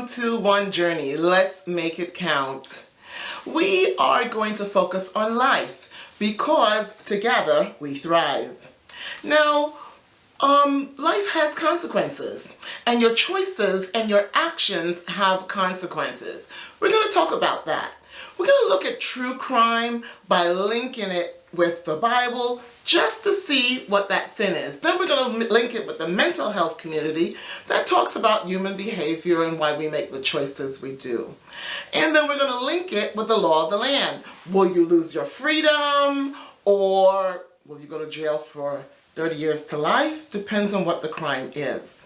Welcome to One Journey. Let's make it count. We are going to focus on life because together we thrive. Now, um, life has consequences and your choices and your actions have consequences. We're going to talk about that. We're going to look at true crime by linking it with the Bible just to see what that sin is. Then we're going to link it with the mental health community that talks about human behavior and why we make the choices we do. And then we're going to link it with the law of the land. Will you lose your freedom or will you go to jail for 30 years to life? Depends on what the crime is.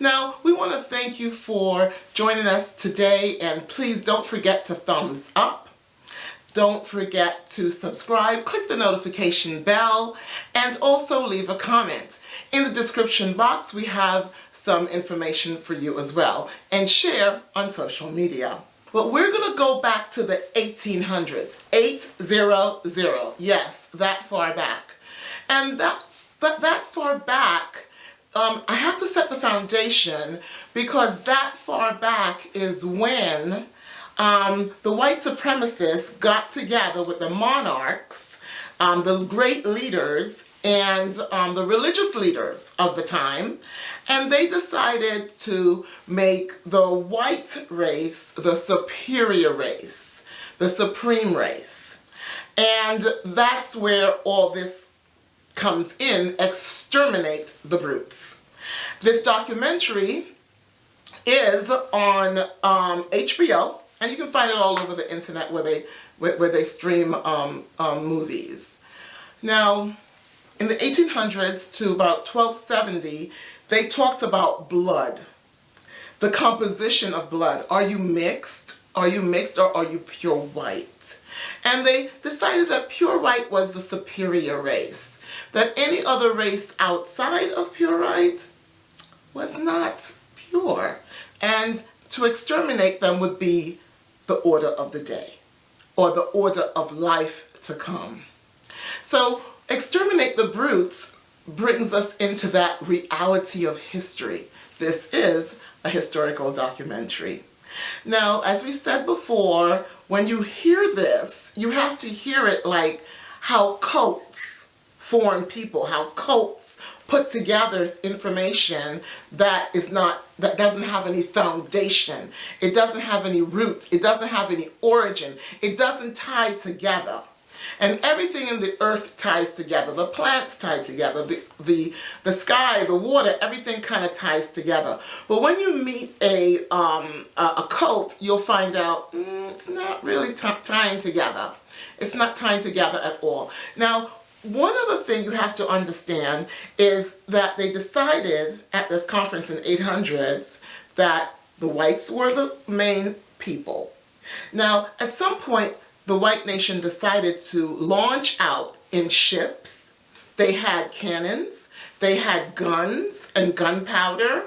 Now, we want to thank you for joining us today and please don't forget to thumbs up don't forget to subscribe, click the notification bell, and also leave a comment. In the description box, we have some information for you as well, and share on social media. But we're going to go back to the 1800s, 800, yes, that far back. And that, that, that far back, um, I have to set the foundation because that far back is when um, the white supremacists got together with the monarchs, um, the great leaders, and um, the religious leaders of the time, and they decided to make the white race the superior race, the supreme race. And that's where all this comes in, exterminate the brutes. This documentary is on um, HBO, and you can find it all over the internet where they where, where they stream um, um, movies. Now, in the 1800s to about 1270, they talked about blood, the composition of blood. Are you mixed? Are you mixed or are you pure white? And they decided that pure white was the superior race, that any other race outside of pure white was not pure. And to exterminate them would be the order of the day or the order of life to come. So exterminate the brutes brings us into that reality of history. This is a historical documentary. Now, as we said before, when you hear this, you have to hear it like how cults form people, how cults put together information that is not that doesn't have any foundation. It doesn't have any root. It doesn't have any origin. It doesn't tie together. And everything in the earth ties together. The plants tie together. The, the, the sky, the water, everything kind of ties together. But when you meet a, um, a, a cult, you'll find out mm, it's not really tying together. It's not tying together at all. Now, one other thing you have to understand is that they decided at this conference in 800s that the whites were the main people. Now, at some point, the white nation decided to launch out in ships. They had cannons, they had guns and gunpowder,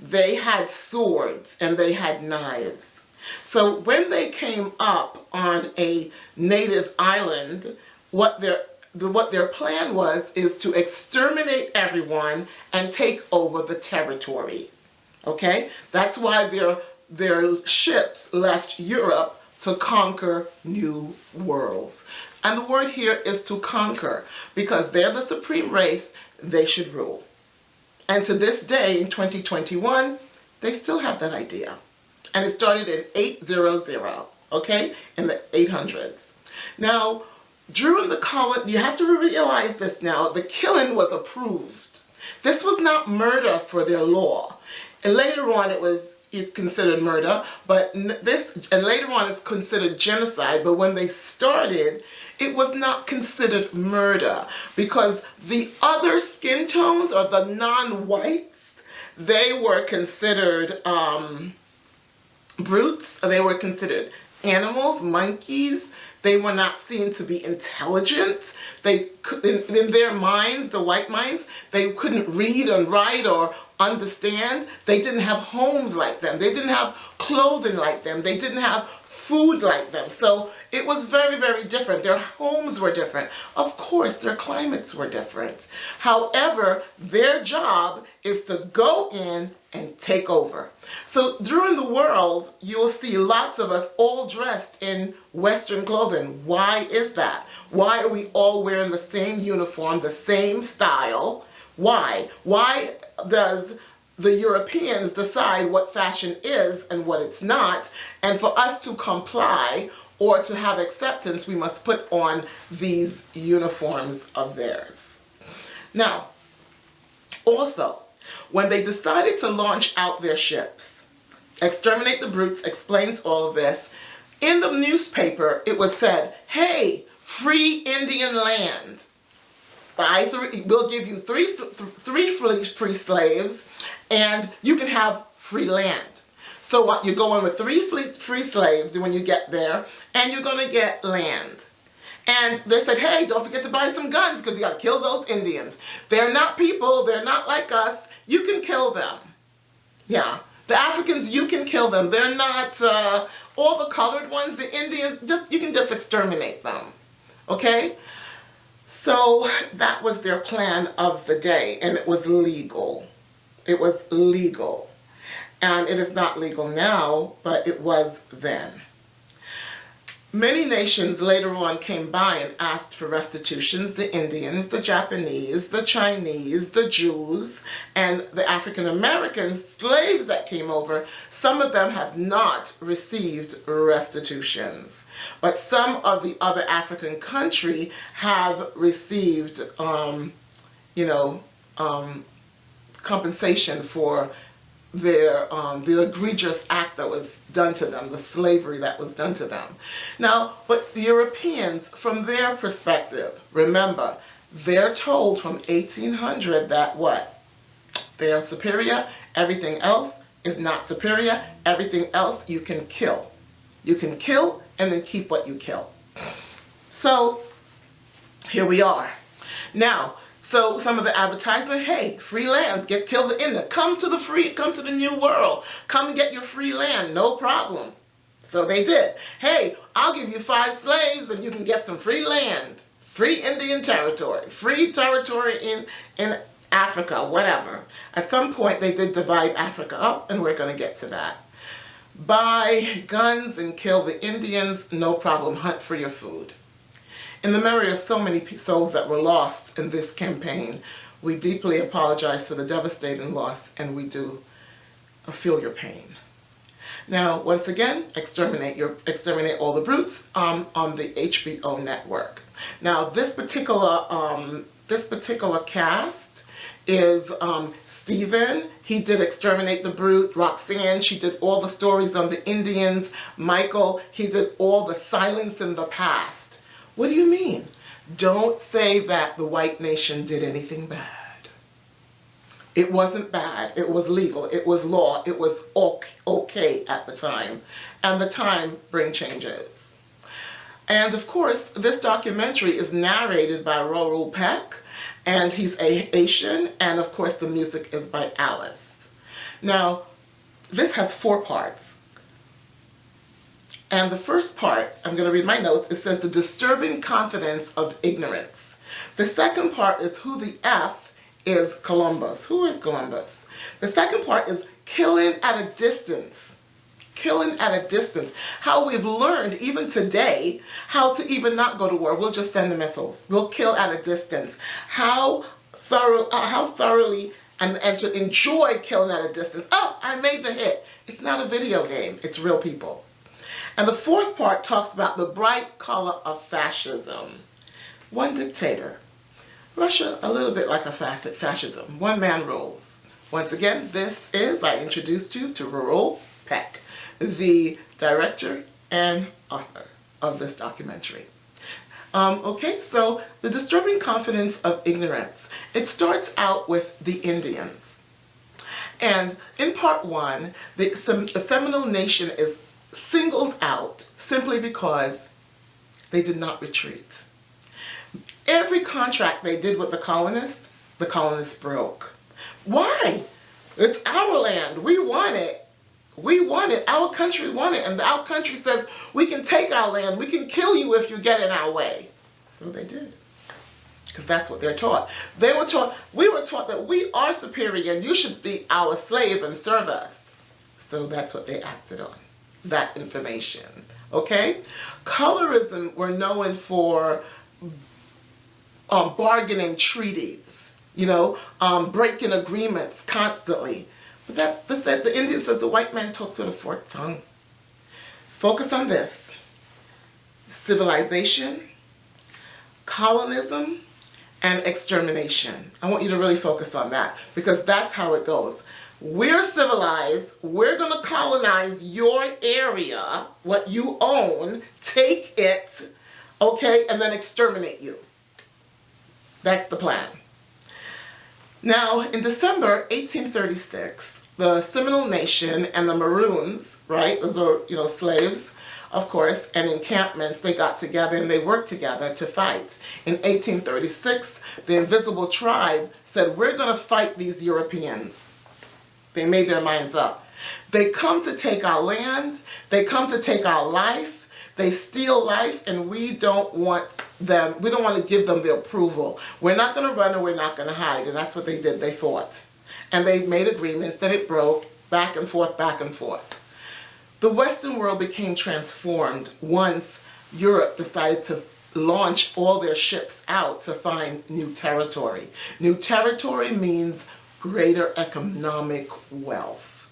they had swords, and they had knives. So when they came up on a native island, what their the, what their plan was is to exterminate everyone and take over the territory. Okay? That's why their, their ships left Europe to conquer new worlds. And the word here is to conquer because they're the supreme race, they should rule. And to this day, in 2021, they still have that idea. And it started in 800, okay, in the 800s. Now, during the colony, you have to realize this now, the killing was approved. This was not murder for their law. And later on it was it's considered murder, but this, and later on it's considered genocide, but when they started, it was not considered murder because the other skin tones or the non-whites, they were considered um, brutes, they were considered animals, monkeys, they were not seen to be intelligent. They in, in their minds, the white minds, they couldn't read and write or understand. They didn't have homes like them. They didn't have clothing like them. They didn't have food like them. So it was very, very different. Their homes were different. Of course, their climates were different. However, their job is to go in and take over. So during the world, you'll see lots of us all dressed in Western clothing. Why is that? Why are we all wearing the same uniform, the same style? Why? Why does the Europeans decide what fashion is and what it's not, and for us to comply or to have acceptance, we must put on these uniforms of theirs. Now, also, when they decided to launch out their ships, Exterminate the Brutes explains all of this. In the newspaper, it was said, hey, free Indian land. Buy three, we'll give you three, three free, free slaves and you can have free land. So what, you're going with three free slaves and when you get there, and you're going to get land. And they said, hey, don't forget to buy some guns because you got to kill those Indians. They're not people. They're not like us. You can kill them. Yeah. The Africans, you can kill them. They're not uh, all the colored ones. The Indians, just you can just exterminate them. Okay? So that was their plan of the day, and it was legal. It was legal. And it is not legal now, but it was then. Many nations later on came by and asked for restitutions. The Indians, the Japanese, the Chinese, the Jews, and the African Americans, slaves that came over, some of them have not received restitutions. But some of the other African country have received, um, you know, um, compensation for their um, the egregious act that was done to them, the slavery that was done to them. Now, but the Europeans, from their perspective, remember, they're told from 1800 that what? They are superior, everything else is not superior, everything else you can kill. You can kill and then keep what you kill. So, here we are. Now, so some of the advertisement, hey, free land, get killed in there. Come to the free, come to the new world. Come and get your free land, no problem. So they did. Hey, I'll give you five slaves and you can get some free land. Free Indian territory, free territory in, in Africa, whatever. At some point they did divide Africa up and we're gonna get to that. Buy guns and kill the Indians, no problem, hunt for your food. In the memory of so many souls that were lost in this campaign, we deeply apologize for the devastating loss and we do feel your pain. Now, once again, exterminate your exterminate all the brutes um, on the HBO network. Now, this particular um, this particular cast is um, Stephen. He did Exterminate the Brute. Roxanne, she did all the stories on the Indians. Michael, he did all the Silence in the Past. What do you mean? Don't say that the white nation did anything bad. It wasn't bad. It was legal. It was law. It was okay at the time. And the time bring changes. And of course, this documentary is narrated by Raoul Peck, and he's a Haitian, and of course the music is by Alice. Now, this has four parts. And the first part, I'm going to read my notes, it says the disturbing confidence of ignorance. The second part is who the F is Columbus. Who is Columbus? The second part is killing at a distance. Killing at a distance. How we've learned, even today, how to even not go to war. We'll just send the missiles. We'll kill at a distance. How, thorough, uh, how thoroughly and, and to enjoy killing at a distance. Oh, I made the hit. It's not a video game. It's real people. And the fourth part talks about the bright color of fascism. One dictator. Russia, a little bit like a facet fascism. One man rules. Once again, this is, I introduced you to Raoul Peck, the director and author of this documentary. Um, okay, so the disturbing confidence of ignorance. It starts out with the Indians. And in part one, the, the Seminole Nation is singled out simply because they did not retreat. Every contract they did with the colonists, the colonists broke. Why? It's our land. We want it. We want it. Our country want it. And our country says, we can take our land. We can kill you if you get in our way. So they did. Because that's what they're taught. They were taught, we were taught that we are superior and you should be our slave and serve us. So that's what they acted on. That information. Okay? Colorism were known for um, bargaining treaties, you know, um, breaking agreements constantly. But that's the, the, the Indian says the white man talks with a forked tongue. Focus on this. Civilization, colonism, and extermination. I want you to really focus on that because that's how it goes. We're civilized. We're going to colonize your area, what you own, take it, okay, and then exterminate you. That's the plan. Now, in December 1836, the Seminole Nation and the Maroons, right, those are, you know, slaves, of course, and encampments, they got together and they worked together to fight. In 1836, the Invisible Tribe said, we're going to fight these Europeans. They made their minds up. They come to take our land, they come to take our life, they steal life and we don't want them, we don't want to give them the approval. We're not going to run and we're not going to hide. And that's what they did. They fought. And they made agreements that it broke back and forth, back and forth. The Western world became transformed once Europe decided to launch all their ships out to find new territory. New territory means greater economic wealth.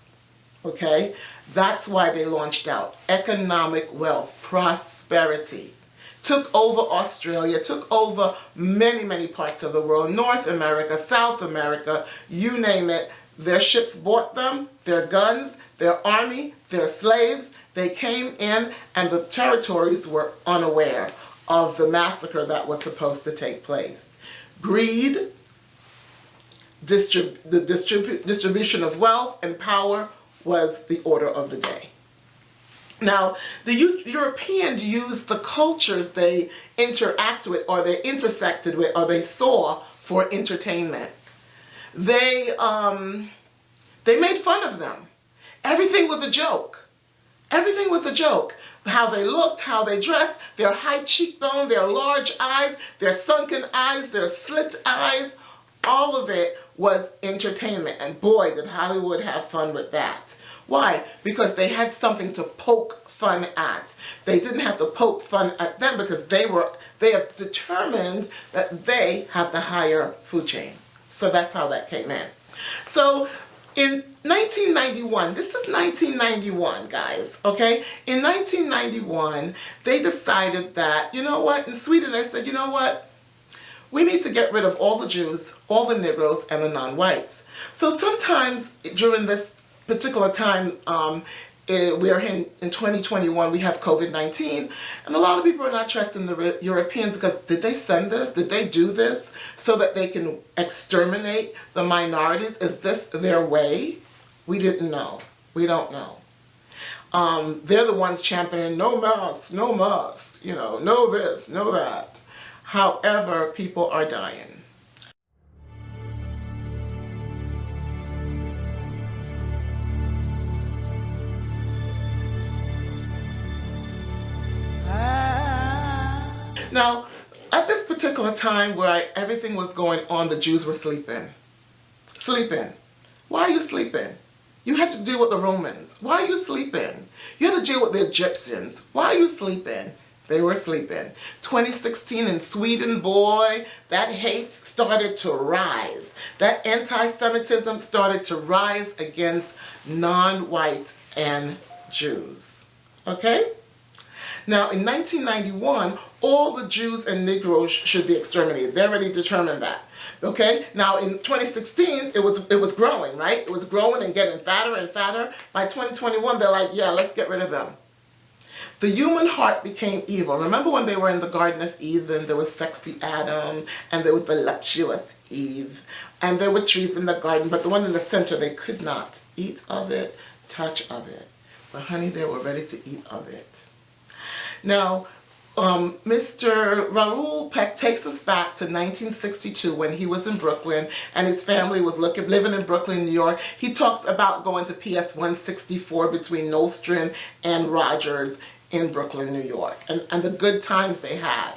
Okay? That's why they launched out. Economic wealth, prosperity. Took over Australia, took over many, many parts of the world. North America, South America, you name it. Their ships bought them, their guns, their army, their slaves. They came in and the territories were unaware of the massacre that was supposed to take place. Greed, distrib the distrib distribution of wealth and power was the order of the day. Now, the U Europeans used the cultures they interact with or they intersected with or they saw for entertainment. They, um, they made fun of them. Everything was a joke. Everything was a joke. How they looked, how they dressed, their high cheekbone, their large eyes, their sunken eyes, their slit eyes, all of it was entertainment. And boy, did Hollywood have fun with that. Why? Because they had something to poke fun at. They didn't have to poke fun at them because they were they have determined that they have the higher food chain. So that's how that came in. So in 1991, this is 1991, guys, okay? In 1991, they decided that, you know what, in Sweden, they said, you know what, we need to get rid of all the Jews, all the Negroes, and the non-whites. So sometimes during this particular time, um, eh, we are in, in 2021, we have COVID-19, and a lot of people are not trusting the Europeans because did they send this? Did they do this so that they can exterminate the minorities? Is this their way? We didn't know. We don't know. Um, they're the ones championing no mask, no mask, you know, no this, no that. However, people are dying. Now, at this particular time where I, everything was going on, the Jews were sleeping. Sleeping. Why are you sleeping? You had to deal with the Romans. Why are you sleeping? You had to deal with the Egyptians. Why are you sleeping? They were sleeping. 2016 in Sweden, boy, that hate started to rise. That anti-Semitism started to rise against non-white and Jews. Okay? Now, in 1991, all the Jews and Negroes should be exterminated. They already determined that. Okay? Now, in 2016, it was, it was growing, right? It was growing and getting fatter and fatter. By 2021, they're like, yeah, let's get rid of them. The human heart became evil. Remember when they were in the Garden of Eden, there was sexy Adam, and there was voluptuous Eve, and there were trees in the garden, but the one in the center, they could not eat of it, touch of it. But honey, they were ready to eat of it. Now, um, Mr. Raoul Peck takes us back to 1962 when he was in Brooklyn and his family was looking, living in Brooklyn, New York. He talks about going to PS 164 between Nostrand and Rogers in Brooklyn, New York, and, and the good times they had.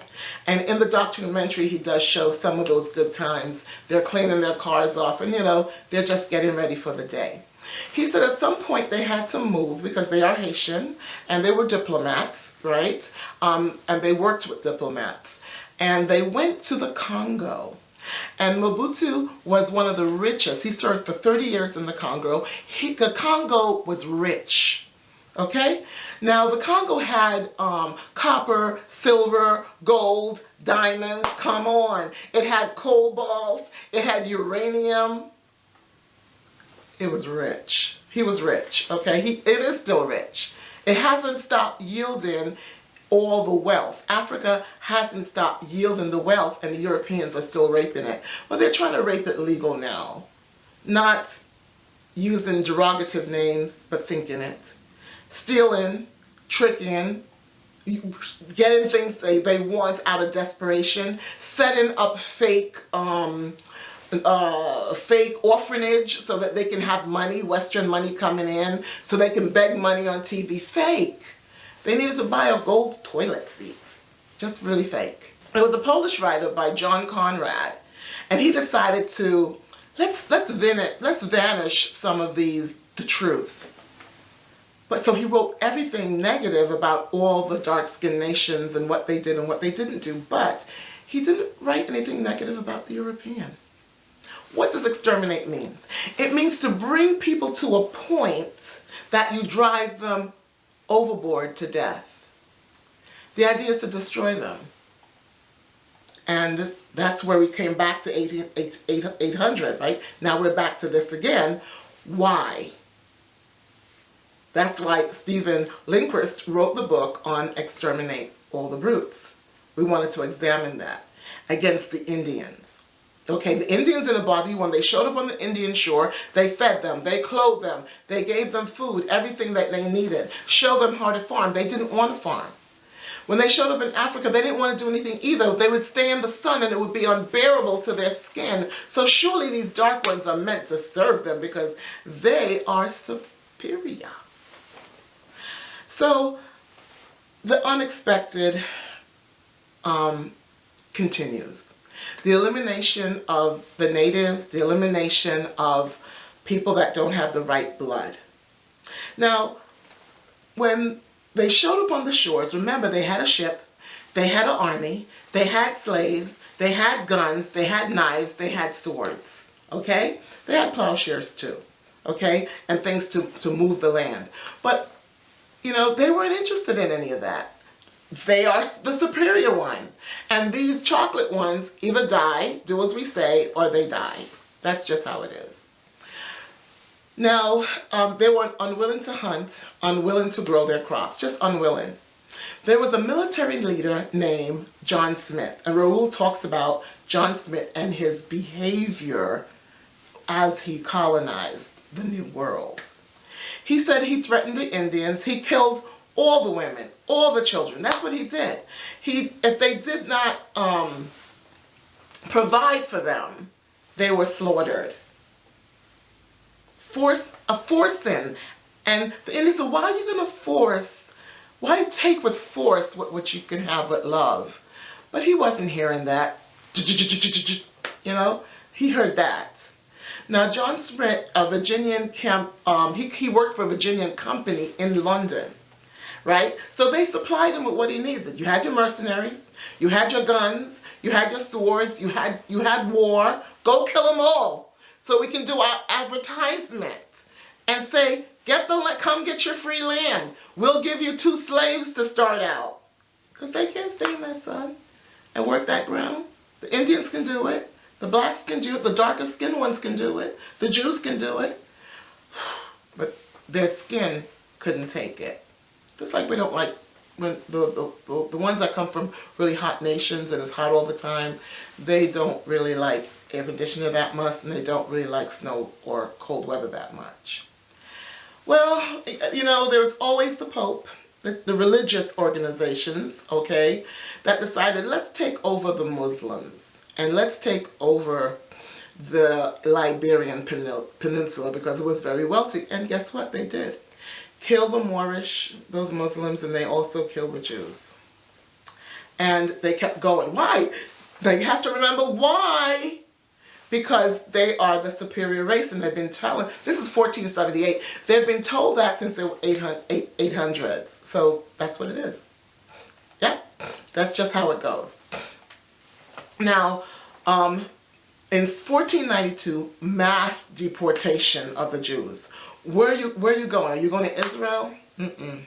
And in the documentary, he does show some of those good times. They're cleaning their cars off and, you know, they're just getting ready for the day. He said at some point they had to move because they are Haitian and they were diplomats, right? Um, and they worked with diplomats. And they went to the Congo. And Mobutu was one of the richest. He served for 30 years in the Congo. He, the Congo was rich. Okay? Now, the Congo had um, copper, silver, gold, diamonds. Come on. It had cobalt. It had uranium. It was rich. He was rich. Okay? He, it is still rich. It hasn't stopped yielding all the wealth. Africa hasn't stopped yielding the wealth and the Europeans are still raping it. But they're trying to rape it legal now. Not using derogative names, but thinking it. Stealing, tricking, getting things they, they want out of desperation, setting up fake um, uh, fake orphanage so that they can have money, Western money coming in, so they can beg money on TV. Fake. They needed to buy a gold toilet seat. Just really fake. It was a Polish writer by John Conrad, and he decided to let's let's vanish, let's vanish some of these the truth. But so he wrote everything negative about all the dark-skinned nations and what they did and what they didn't do, but he didn't write anything negative about the European. What does exterminate means? It means to bring people to a point that you drive them overboard to death. The idea is to destroy them. And that's where we came back to 800, right? Now we're back to this again. Why? That's why Stephen Lindquist wrote the book on Exterminate All the Brutes. We wanted to examine that against the Indians. Okay, the Indians in the body, when they showed up on the Indian shore, they fed them, they clothed them, they gave them food, everything that they needed, showed them how to farm. They didn't want to farm. When they showed up in Africa, they didn't want to do anything either. They would stay in the sun and it would be unbearable to their skin. So surely these dark ones are meant to serve them because they are superior. So the unexpected um, continues. The elimination of the natives, the elimination of people that don't have the right blood. Now, when they showed up on the shores, remember they had a ship, they had an army, they had slaves, they had guns, they had knives, they had swords, okay? They had plowshares too, okay? And things to, to move the land. But you know, they weren't interested in any of that. They are the superior one. And these chocolate ones either die, do as we say, or they die. That's just how it is. Now, um, they were unwilling to hunt, unwilling to grow their crops, just unwilling. There was a military leader named John Smith, and Raoul talks about John Smith and his behavior as he colonized the New World. He said he threatened the Indians. He killed all the women, all the children. That's what he did. He, if they did not um, provide for them, they were slaughtered. Force, a forcing. And the Indians said, why are you going to force, why take with force what, what you can have with love? But he wasn't hearing that. You know, he heard that. Now, John Smith, a Virginian camp, um, he, he worked for a Virginian company in London, right? So they supplied him with what he needed. You had your mercenaries, you had your guns, you had your swords, you had, you had war. Go kill them all so we can do our advertisement and say, get the, come get your free land. We'll give you two slaves to start out. Because they can't stay in that sun and work that ground. The Indians can do it. The blacks can do it. The darker skinned ones can do it. The Jews can do it. But their skin couldn't take it. Just like we don't like when the, the, the ones that come from really hot nations and it's hot all the time, they don't really like air conditioner that much and they don't really like snow or cold weather that much. Well, you know, there's always the Pope the, the religious organizations, okay, that decided let's take over the Muslims and let's take over the Iberian Peninsula because it was very wealthy. And guess what they did? Kill the Moorish, those Muslims, and they also killed the Jews. And they kept going. Why? Now you have to remember why. Because they are the superior race and they've been telling, this is 1478, they've been told that since the 800s. So that's what it is. Yeah, that's just how it goes. Now, um, in 1492, mass deportation of the Jews. Where are you, where are you going? Are you going to Israel? Mm-mm.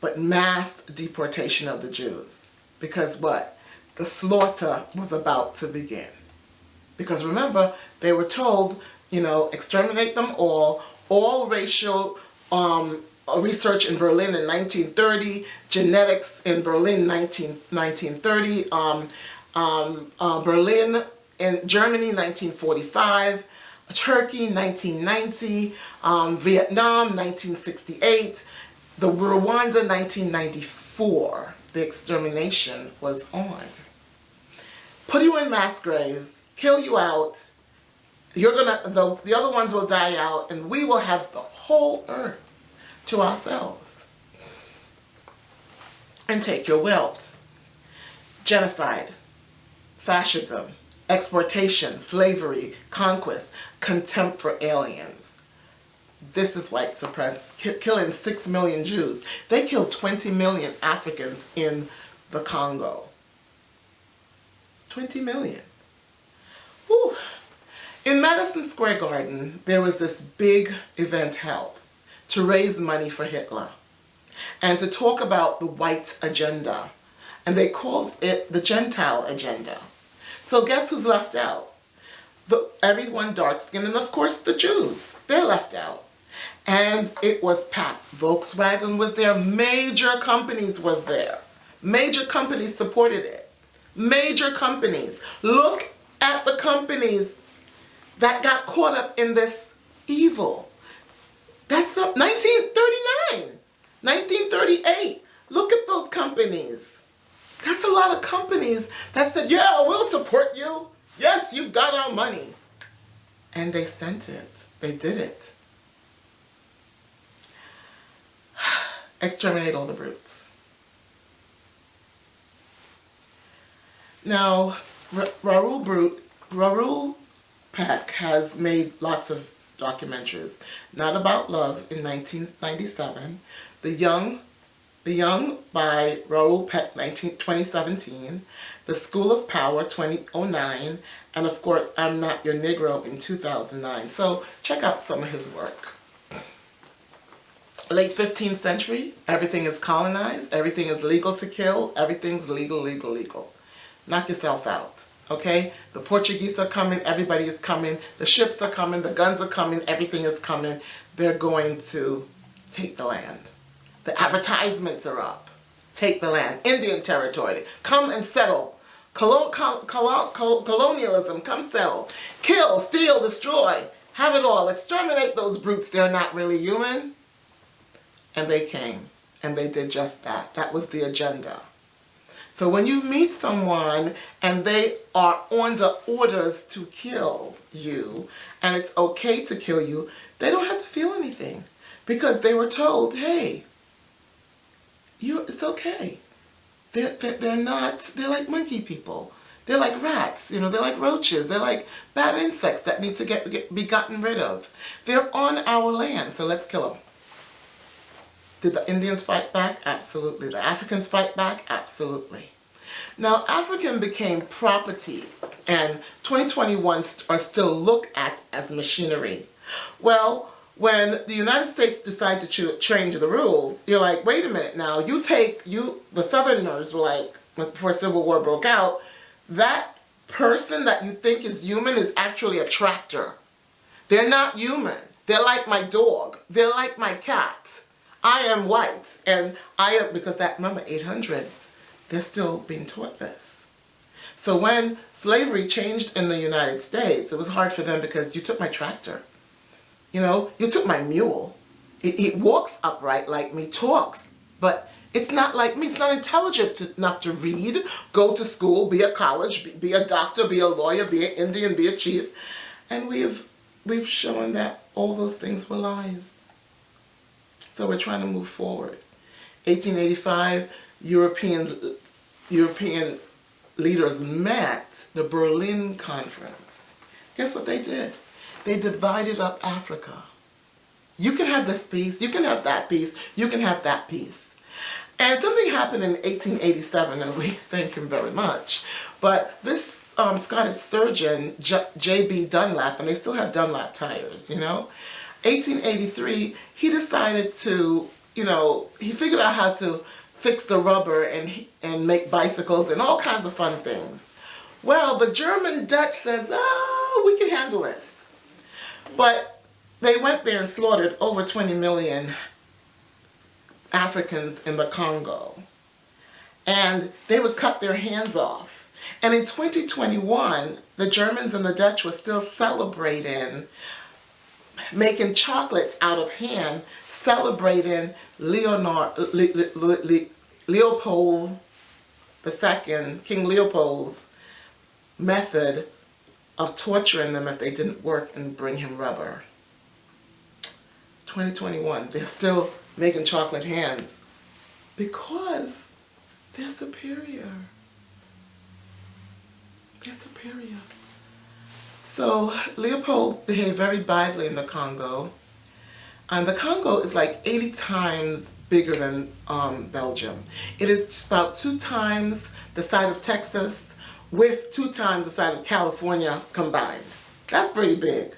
But mass deportation of the Jews. Because what? The slaughter was about to begin. Because remember, they were told, you know, exterminate them all, all racial um, research in Berlin in 1930, genetics in Berlin 19, 1930, um, um, uh, Berlin in Germany 1945, Turkey 1990, um, Vietnam 1968, the Rwanda 1994. The extermination was on. Put you in mass graves, kill you out, you're gonna the, the other ones will die out and we will have the whole earth to ourselves. And take your wealth genocide fascism exploitation, slavery, conquest, contempt for aliens. This is white supremacy, killing 6 million Jews. They killed 20 million Africans in the Congo. 20 million. Whew. In Madison Square Garden, there was this big event held to raise money for Hitler and to talk about the white agenda. And they called it the Gentile agenda. So guess who's left out? The, everyone dark-skinned, and of course the Jews. They're left out. And it was packed. Volkswagen was there. Major companies was there. Major companies supported it. Major companies. Look at the companies that got caught up in this evil. That's 1939, 1938. Look at those companies. That's a lot of companies that said, yeah, we'll support you. Yes, you've got our money. And they sent it. They did it. Exterminate all the brutes. Now, Raoul Brute, Raoul Peck has made lots of documentaries. Not About Love in 1997, The Young the Young by Raoul Peck 19, 2017, The School of Power 2009, and of course I'm Not Your Negro in 2009. So check out some of his work. Late 15th century, everything is colonized, everything is legal to kill, everything's legal, legal, legal. Knock yourself out, okay? The Portuguese are coming, everybody is coming, the ships are coming, the guns are coming, everything is coming. They're going to take the land. The advertisements are up. Take the land. Indian territory. Come and settle. Colon col col colonialism. Come settle. Kill, steal, destroy. Have it all. Exterminate those brutes. They're not really human. And they came. And they did just that. That was the agenda. So when you meet someone and they are under orders to kill you, and it's okay to kill you, they don't have to feel anything. Because they were told, hey, you it's okay. They're, they're, they're not, they're like monkey people. They're like rats, you know, they're like roaches. They're like bad insects that need to get, get be gotten rid of. They're on our land, so let's kill them. Did the Indians fight back? Absolutely. The Africans fight back? Absolutely. Now, African became property, and 2021 are still looked at as machinery. Well, when the United States decided to change the rules, you're like, wait a minute now, you take, you, the Southerners were like, before Civil War broke out, that person that you think is human is actually a tractor. They're not human. They're like my dog. They're like my cat. I am white. And I am, because that, remember, 800s, they're still being taught this. So when slavery changed in the United States, it was hard for them because you took my tractor. You know, you took my mule. It, it walks upright like me, talks, but It's not like me. It's not intelligent to, enough to read, go to school, be a college, be, be a doctor, be a lawyer, be an Indian, be a chief. And we've, we've shown that all those things were lies. So we're trying to move forward. 1885, European, European leaders met the Berlin Conference. Guess what they did? They divided up Africa. You can have this piece, you can have that piece, you can have that piece. And something happened in 1887, and we thank him very much. But this um, Scottish surgeon, J.B. Dunlop, and they still have Dunlop tires, you know, 1883, he decided to, you know, he figured out how to fix the rubber and, and make bicycles and all kinds of fun things. Well, the German Dutch says, oh, we can handle this. But they went there and slaughtered over 20 million Africans in the Congo. And they would cut their hands off. And in 2021, the Germans and the Dutch were still celebrating making chocolates out of hand, celebrating Leonard, Le, Le, Le, Leopold II, King Leopold's method of torturing them if they didn't work and bring him rubber. 2021, they're still making chocolate hands because they're superior. They're superior. So Leopold behaved very badly in the Congo. And the Congo is like 80 times bigger than um, Belgium. It is about two times the size of Texas with two times the size of California combined. That's pretty big.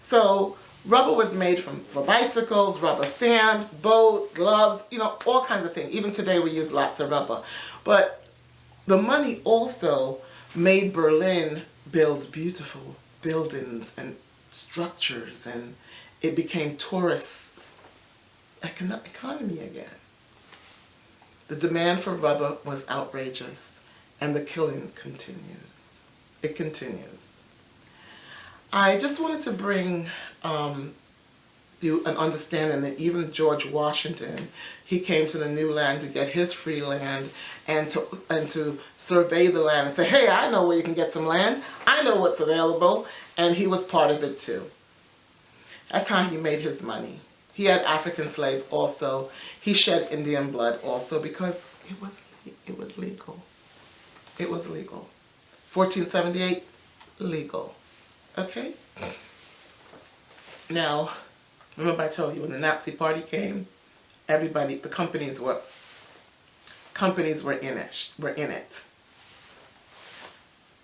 So Rubber was made from for bicycles, rubber stamps, boat, gloves, you know, all kinds of things. Even today we use lots of rubber. But the money also made Berlin build beautiful buildings and structures and it became tourist economy again. The demand for rubber was outrageous and the killing continues. It continues. I just wanted to bring um, you an understanding that even George Washington, he came to the new land to get his free land and to, and to survey the land and say, hey, I know where you can get some land. I know what's available. And he was part of it too. That's how he made his money. He had African slaves also. He shed Indian blood also because it was, it was legal. It was legal. 1478, legal. Okay? Now, remember I told you when the Nazi party came, everybody, the companies were, companies were in it, were in it.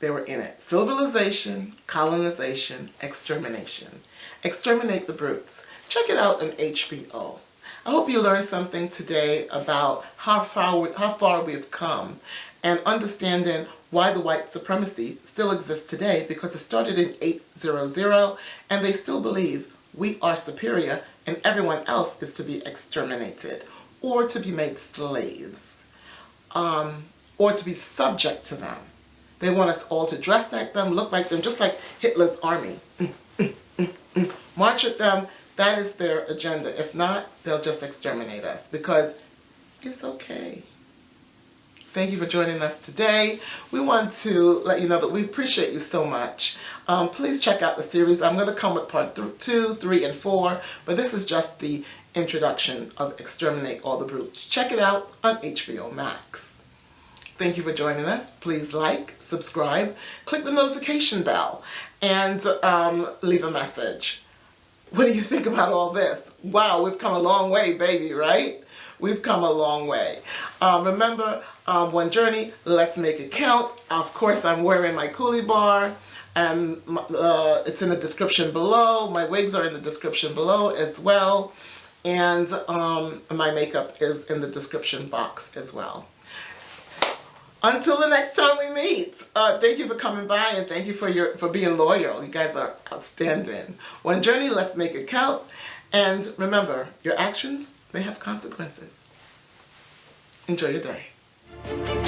They were in it. Civilization, colonization, extermination. Exterminate the brutes. Check it out on HBO. I hope you learned something today about how far, we, how far we've come and understanding why the white supremacy still exists today because it started in 800 and they still believe we are superior and everyone else is to be exterminated or to be made slaves um, or to be subject to them. They want us all to dress like them, look like them, just like Hitler's army. Mm, mm, mm, March at them, that is their agenda. If not, they'll just exterminate us because it's okay. Thank you for joining us today. We want to let you know that we appreciate you so much. Um, please check out the series. I'm going to come with part th two, three, and four, but this is just the introduction of Exterminate All the Brutes. Check it out on HBO Max. Thank you for joining us. Please like, subscribe, click the notification bell, and um, leave a message. What do you think about all this? Wow, we've come a long way, baby, right? We've come a long way. Um, remember, um, One Journey, let's make it count. Of course, I'm wearing my Coolie Bar and uh, it's in the description below. My wigs are in the description below as well. And um, my makeup is in the description box as well. Until the next time we meet, uh, thank you for coming by and thank you for your for being loyal. You guys are outstanding. One journey, let's make it count. And remember, your actions may have consequences. Enjoy your day. Música